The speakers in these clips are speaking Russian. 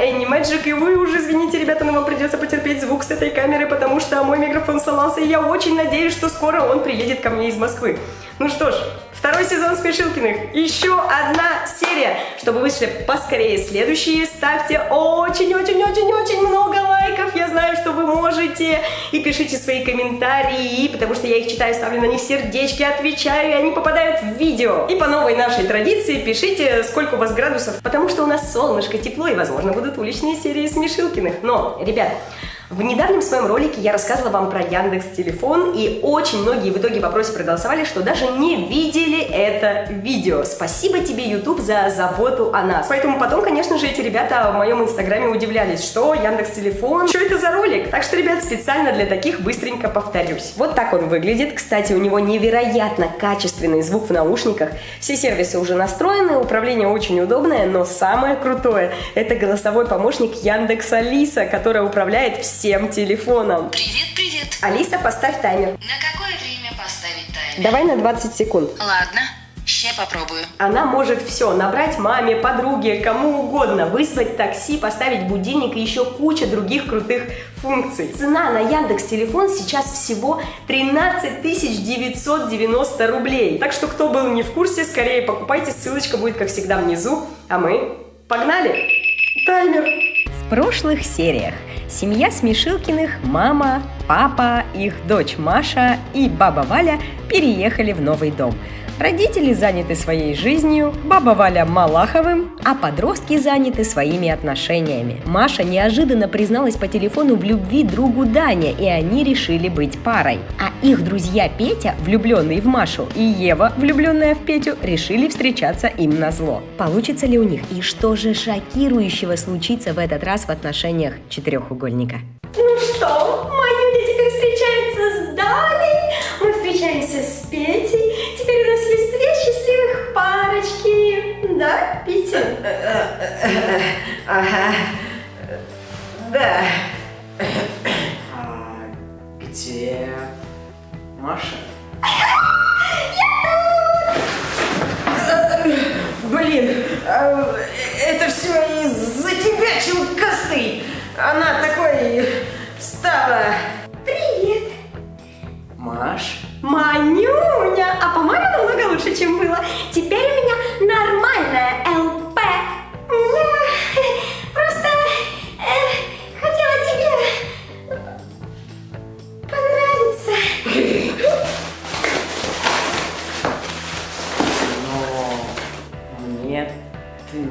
Энни Мэджик, и вы уже, извините, ребята, но вам придется потерпеть звук с этой камеры, потому что мой микрофон сломался, и я очень надеюсь, что скоро он приедет ко мне из Москвы. Ну что ж, Второй сезон Смешилкиных. Еще одна серия. Чтобы вышли поскорее следующие, ставьте очень-очень-очень-очень много лайков. Я знаю, что вы можете. И пишите свои комментарии, потому что я их читаю, ставлю на них сердечки, отвечаю, и они попадают в видео. И по новой нашей традиции пишите, сколько у вас градусов, потому что у нас солнышко, тепло, и, возможно, будут уличные серии Смешилкиных. Но, ребят, в недавнем своем ролике я рассказывала вам про Яндекс Телефон, и очень многие в итоге в вопросе проголосовали, что даже не видели это видео. Спасибо тебе, YouTube, за заботу о нас. Поэтому потом, конечно же, эти ребята в моем инстаграме удивлялись, что Яндекс Телефон, что это за ролик? Так что, ребят, специально для таких быстренько повторюсь. Вот так он выглядит. Кстати, у него невероятно качественный звук в наушниках. Все сервисы уже настроены, управление очень удобное, но самое крутое – это голосовой помощник Яндекс Алиса, которая управляет всем всем телефоном. Привет, привет. Алиса, поставь таймер. На какое время поставить таймер? Давай на 20 секунд. Ладно, Сейчас попробую. Она может все, набрать маме, подруге, кому угодно, вызвать такси, поставить будильник и еще куча других крутых функций. Цена на Яндекс Телефон сейчас всего 13 990 рублей. Так что кто был не в курсе, скорее покупайте, ссылочка будет как всегда внизу. А мы погнали! Таймер! В прошлых сериях Семья Смешилкиных, мама, папа, их дочь Маша и баба Валя переехали в новый дом – Родители заняты своей жизнью, баба Валя Малаховым, а подростки заняты своими отношениями. Маша неожиданно призналась по телефону в любви другу Дане, и они решили быть парой. А их друзья Петя, влюбленный в Машу, и Ева, влюбленная в Петю, решили встречаться им на зло. Получится ли у них? И что же шокирующего случится в этот раз в отношениях четырехугольника? Ага. Да. А где Маша? Блин, а, это все из-за тебя, челкастый. Она такой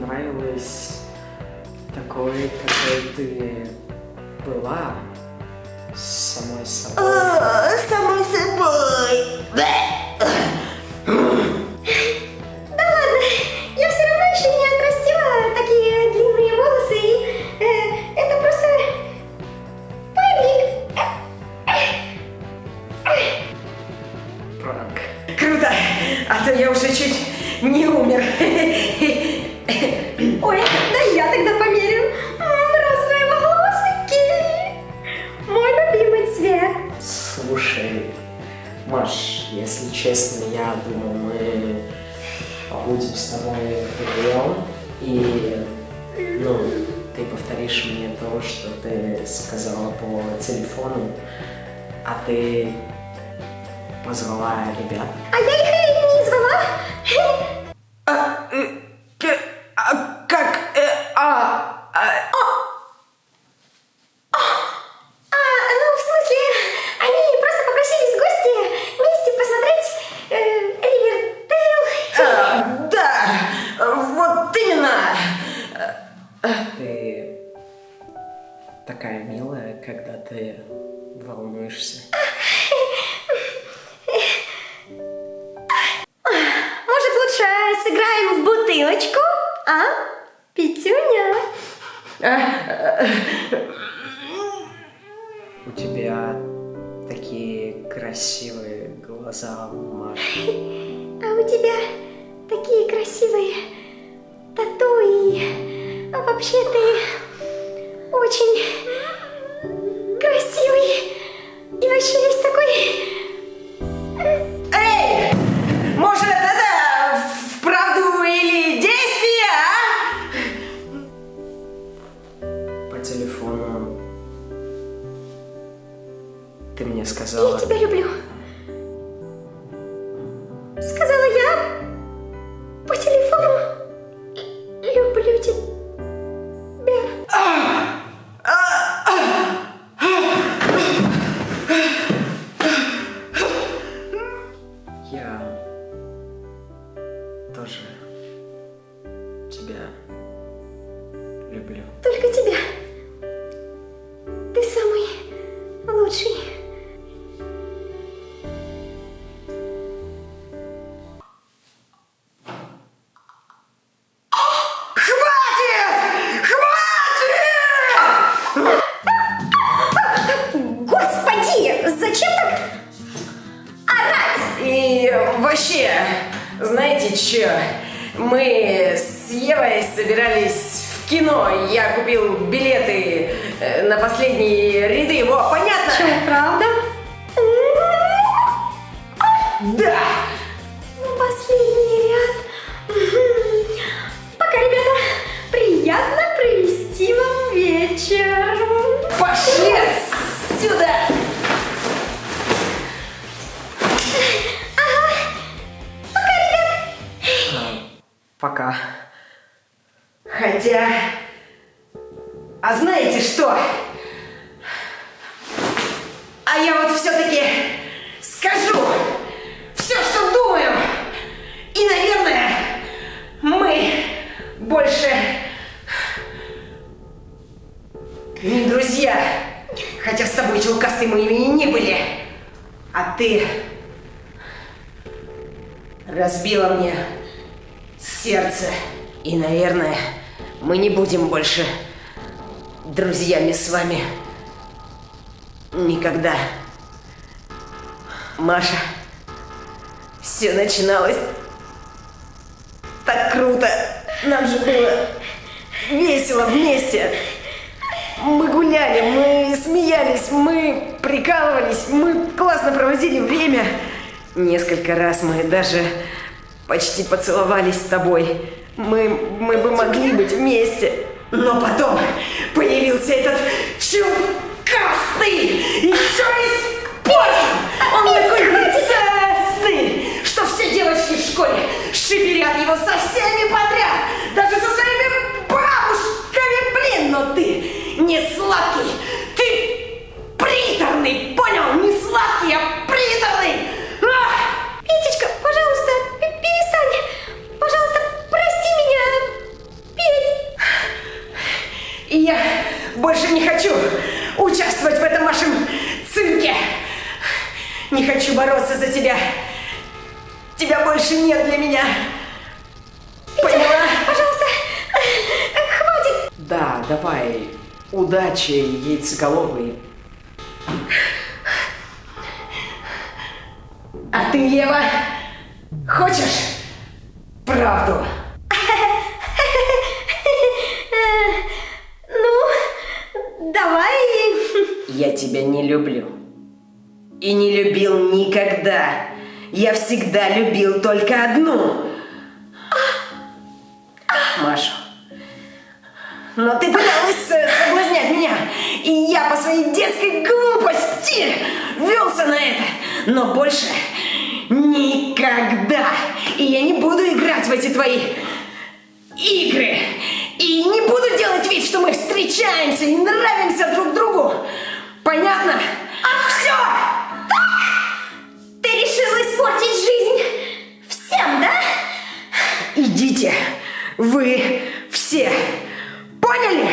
нравилась такой, какой ты была самой собой. О, самой собой. Да ладно, я все равно еще не отрастила такие длинные волосы, и э, это просто парик. Пранк. Круто! А то я уже чуть не умер. Если честно, я думал, мы побудем с тобой вдвоем, и, ну, ты повторишь мне то, что ты сказала по телефону, а ты позвала ребят. А я их не звала. милая, когда ты волнуешься. Может, лучше сыграем в бутылочку, а, Петюня? У тебя такие красивые глаза, Маша. А у тебя такие красивые тату и а вообще ты очень мне Мы с Евой собирались в кино. Я купил билеты э, на последние ряды. Во, понятно? Что, правда? Да! Последний ряд. Пока, ребята, приятно провести вам вечер. Пошли отсюда! А знаете что? А я вот все-таки скажу все, что думаю. И, наверное, мы больше не друзья. Хотя с тобой, челкастой, мы и не были. А ты разбила мне сердце. И, наверное, мы не будем больше друзьями с вами. Никогда. Маша, все начиналось так круто. Нам же было весело вместе. Мы гуляли, мы смеялись, мы прикалывались, мы классно проводили время. Несколько раз мы даже почти поцеловались с тобой. Мы, мы бы могли быть вместе. Но потом появился этот чукастый, еще и бороться за тебя. Тебя больше нет для меня. Поняла? Пожалуйста, э, хватит. Да, давай. Удачи, яйцеголовый. А ты, Ева, хочешь правду? Ну, давай. Я тебя не люблю. И не любил никогда. Я всегда любил только одну. Машу. Но ты пыталась э, соблазнять меня. И я по своей детской глупости велся на это. Но больше никогда. И я не буду играть в эти твои игры. И не буду делать вид, что мы встречаемся и нравимся друг другу. Понятно? А все! Испортить жизнь всем, да? Идите, вы все. Поняли?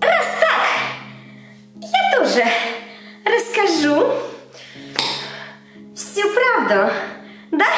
Раз так, я тоже расскажу всю правду, да,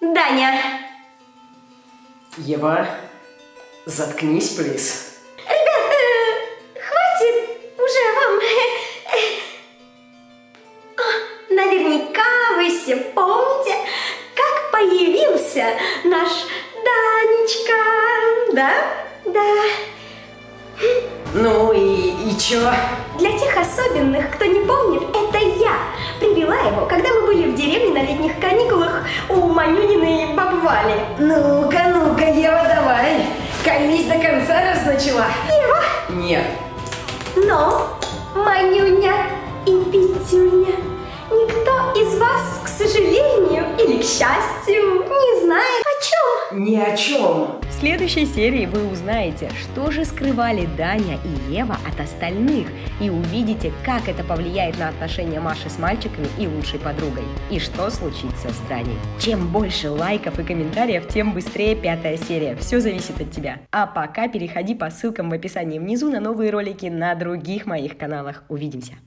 Даня? Ева, заткнись, плиз. Появился наш Данечка, да? Да. Ну и, и чё? Для тех особенных, кто не помнит, это я привела его, когда мы были в деревне на летних каникулах у Манюниной бабы Вали. Ну-ка, ну-ка, Ева, давай. Колись до конца раз начала. Нет. Но, Манюня и Петюня, никто из вас, к сожалению или к счастью, не знает о чем. Ни о чем. В следующей серии вы узнаете, что же скрывали Даня и Ева от остальных, и увидите, как это повлияет на отношения Маши с мальчиками и лучшей подругой, и что случится с Даней. Чем больше лайков и комментариев, тем быстрее пятая серия. Все зависит от тебя. А пока переходи по ссылкам в описании внизу на новые ролики на других моих каналах. Увидимся!